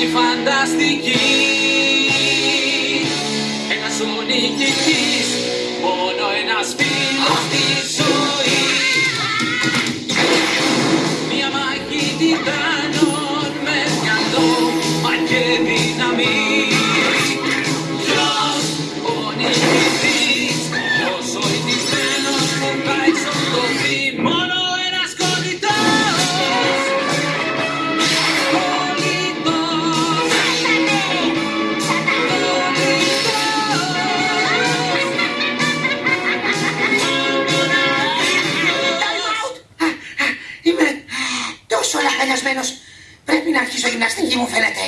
και φανταστική. Ένας ο νικητής, μόνο ένας φίλος της. Τόσο λαχανιασμένος. Πρέπει να αρχίσω γυμναστική μου φαίνεται.